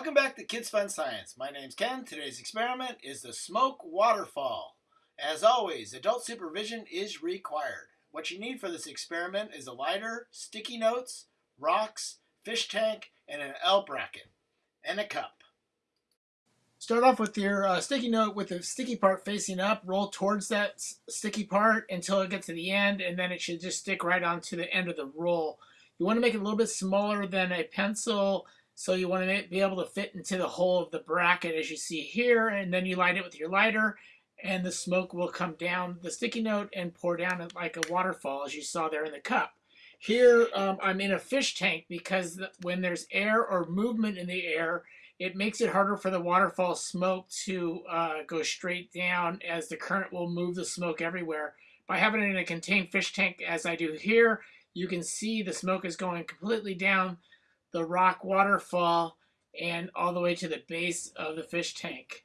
Welcome back to Kids Fun Science. My name's Ken. Today's experiment is the smoke waterfall. As always, adult supervision is required. What you need for this experiment is a lighter, sticky notes, rocks, fish tank, and an L bracket, and a cup. Start off with your uh, sticky note with the sticky part facing up. Roll towards that sticky part until it gets to the end, and then it should just stick right onto the end of the roll. You want to make it a little bit smaller than a pencil, so you want to be able to fit into the hole of the bracket as you see here, and then you light it with your lighter, and the smoke will come down the sticky note and pour down like a waterfall, as you saw there in the cup. Here, um, I'm in a fish tank because when there's air or movement in the air, it makes it harder for the waterfall smoke to uh, go straight down as the current will move the smoke everywhere. By having it in a contained fish tank as I do here, you can see the smoke is going completely down the rock waterfall and all the way to the base of the fish tank.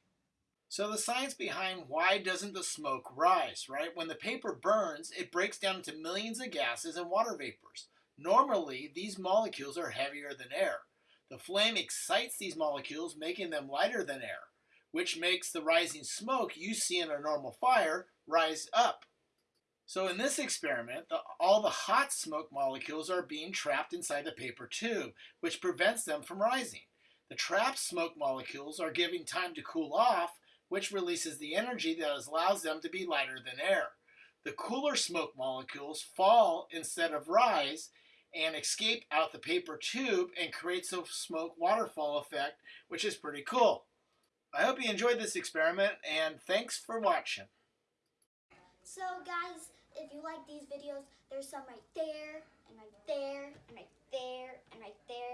So the science behind why doesn't the smoke rise, right? When the paper burns, it breaks down into millions of gases and water vapors. Normally, these molecules are heavier than air. The flame excites these molecules, making them lighter than air, which makes the rising smoke you see in a normal fire rise up. So in this experiment, the, all the hot smoke molecules are being trapped inside the paper tube, which prevents them from rising. The trapped smoke molecules are giving time to cool off, which releases the energy that allows them to be lighter than air. The cooler smoke molecules fall instead of rise, and escape out the paper tube and creates a smoke waterfall effect, which is pretty cool. I hope you enjoyed this experiment and thanks for watching. So guys, if you like these videos, there's some right there, and right there, and right there, and right there.